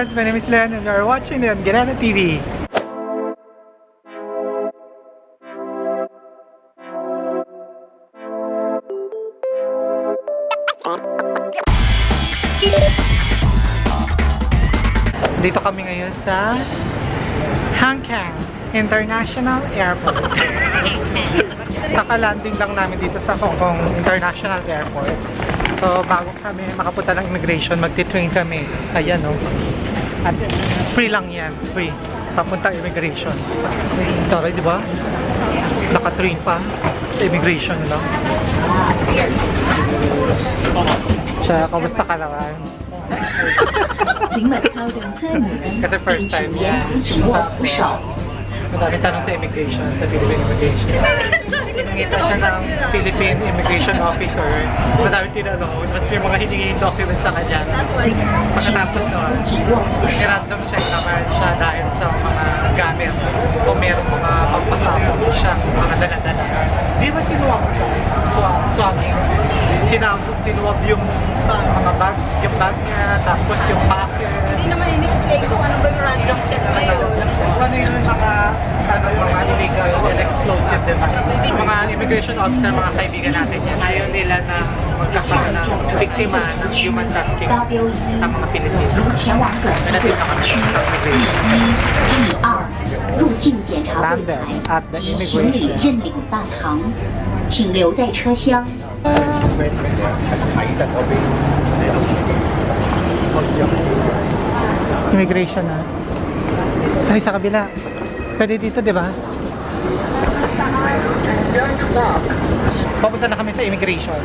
friends, my name is Len and you are watching Leon Guerrero TV. Dito kami ngayon sa Hong Kong International Airport. Kakalanding lang namin dito sa Hong Kong International Airport. So, bago kami makapunta ng immigration, magti-train kami. Ayan, no? At free lang yan. Free. Papunta immigration. Taray, di ba? Naka-train pa sa immigration, no? Siya, kamusta ka naman? Kasi first time, yan. yeah. Madami tanong sa immigration, sa Philippine immigration. Tinangitan siya ng Philippine Immigration Officer. Madami tinanong. Tapos may mga hiningin documents sa kanya. Pagkatapos nun, random check naman siya dahil sa mga gamit. Kung meron mga pagpasapong siya, mga dala-dala. Di ba sinuwa ko siya? Swap, swapping. Sinapos, sinuwab yung sa mga bag, yung bag niya, tapos yung packet. Hindi naman in-explain kung ano ba yung random check na yun. Ano yung mga ano, mga illegal and explosive device. Yung mga immigration officer, mga kaibigan natin yan, ayaw nila na magkakaroon ng biktima ng human trafficking 高标一 ang mga Pilipino. 如前往短期对话区 D 一、D 二入境检查柜 Landed 台 at the 及行李 immigration. 认领大堂，请留在车厢。 Immigration na. Sakay sa kabila. Pwede dito, di ba? Papunta na kami sa immigration.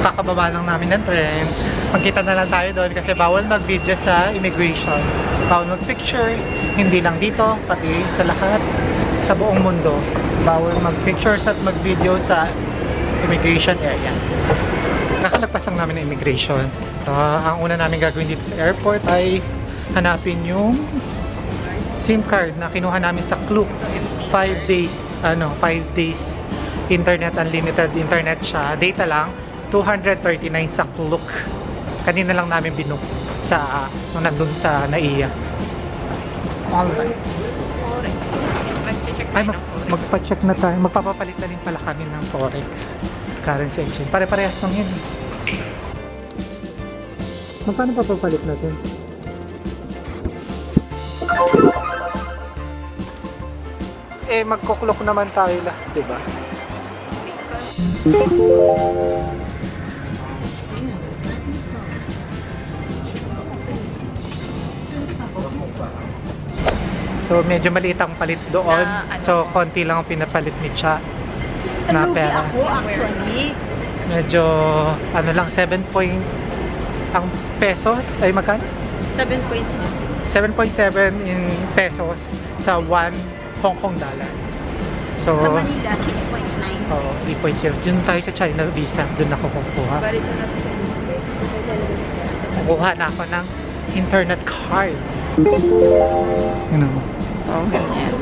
Kakababa lang namin ng tren. Magkita na lang tayo doon kasi bawal mag-video sa immigration. Bawal mag-pictures. Hindi lang dito, pati sa lahat. Sa buong mundo. Bawal mag-pictures at mag-video sa immigration area. Nakalagpas lang namin ng immigration. So, ang una namin gagawin dito sa airport ay hanapin yung SIM card na kinuha namin sa Klook. 5 days, ano, 5 days internet, unlimited internet siya. Data lang, 239 sa Klook. Kanina lang namin binook sa, nung nandun sa NAIA. Online. Ay, mag, magpa-check na tayo. Magpapapalit na rin pala kami ng Forex currency exchange. Pare-parehas lang yun. eh. Magkano pa papalit natin? Eh, magkuklok naman tayo lahat, di ba? So, medyo maliit ang palit doon. Na, ano? So, konti lang ang pinapalit ni Cha na pera. ako actually. Medyo, ano lang, 7 point ang pesos ay magkano? 7.6. 7.7 in pesos sa 1 Hong Kong dollar. So, Sa Manila, 6.9. oh, 3.0. Dun tayo sa China Visa. Doon ako kukuha. Kukuha na ako ng internet card. Ano mo? Oh, ganyan.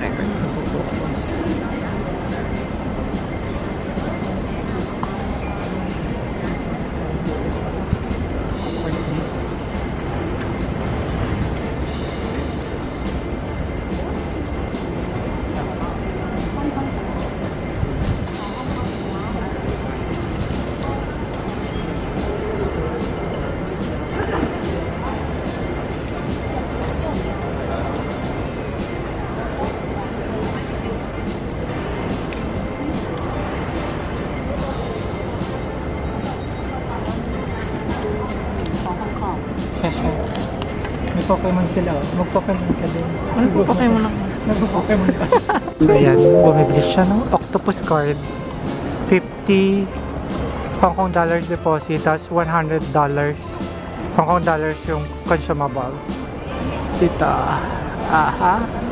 May Pokemon sila. Mag-Pokemon ka din. Ano po Pokemon ako? Nag-Pokemon ka. so ayan, bumibili siya ng octopus card. 50 Hong Kong dollars deposit, tapos 100 dollars Hong Kong dollars yung consumable. Dito. Aha.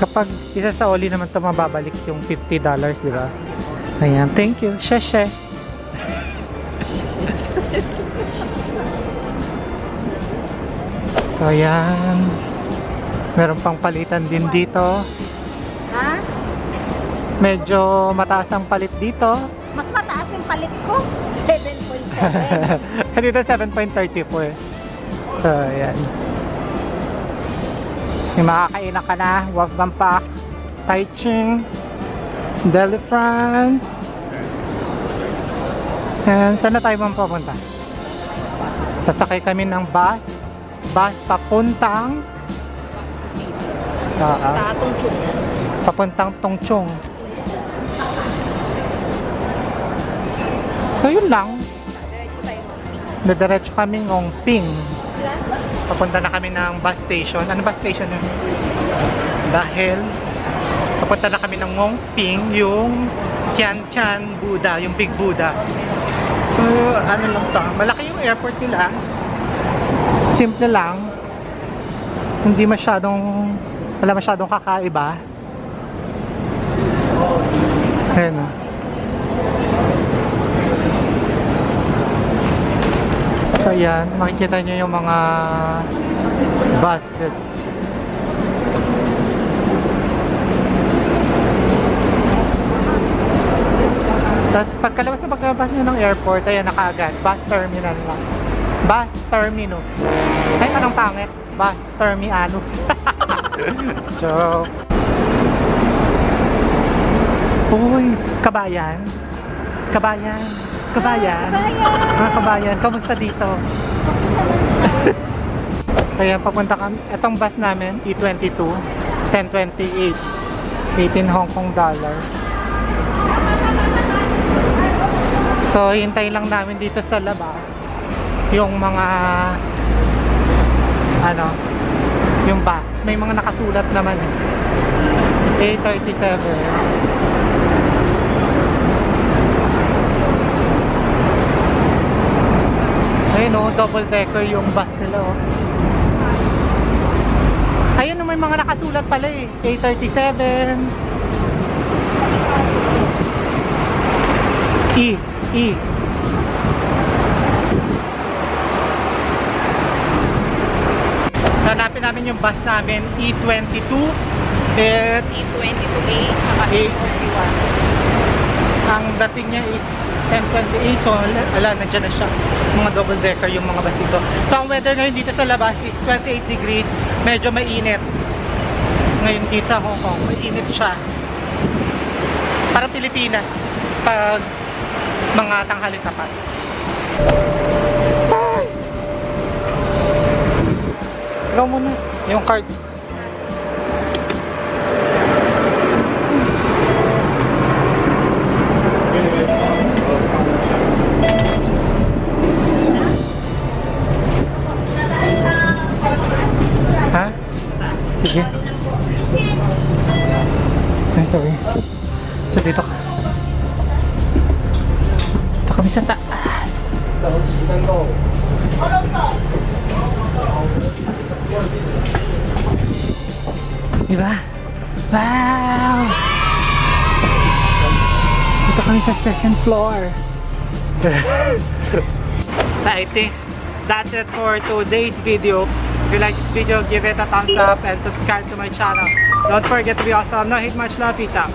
Kapag isa sa oli naman to mababalik yung 50 dollars, di ba? Ayan, thank you. Sheshe. so, ayan. Meron pang palitan din dito. Ha? Medyo mataas ang palit dito. Mas mataas yung palit ko. 7.7. dito 7.34. So, ayan. Yung makakainan ka na, Wolfgang Park, Taiching, Delhi, France. And saan na tayo mong pupunta? Sasakay kami ng bus. Bus papuntang Oo. Sa atong chuk. papuntang Tongchong. So yun lang. Nadiretso kami ng Ping. Papunta na kami ng bus station. Ano bus station yun? Dahil papunta na kami ng Ngongping, yung Tian Tian Buddha, yung Big Buddha. So, ano lang to, malaki yung airport nila. Simple lang. Hindi masyadong, wala masyadong kakaiba. Ayan, makikita nyo yung mga buses. Tapos pagkalabas na pagkalabas nyo ng airport, ayan na kaagad, bus terminal lang. Bus terminus. Ay, anong pangit? Bus terminus. Joke. Uy, kabayan. Kabayan. Kabayan. Mga kabayan, kamusta dito? Kaya papunta kami, itong bus namin, E E22, 1028, 18 Hong Kong dollar. So, hintay lang namin dito sa labas yung mga ano, yung bus. May mga nakasulat naman eh. A37. Ayun oh, double decker yung bus nila oh. Ayun oh, may mga nakasulat pala eh. A37. E. E. Hanapin namin yung bus namin E22 at E22A. Saka A41. Ang dating niya is 1028 so ala, nandiyan na siya. Mga double decker yung mga bus dito. So ang weather ngayon dito sa labas is 28 degrees. Medyo mainit. Ngayon dito sa Hong Kong mainit siya. Parang Pilipinas pag mga tanghali tapat! Ikaw muna. Yung card Ay, sorry. So, dito ka. Dito kami sa taas. Diba? Wow! Dito kami sa second floor. I think that's it for today's video. If you like this video, give it a thumbs up and subscribe to my channel. Don't forget to be awesome. No hate much love. Peace out.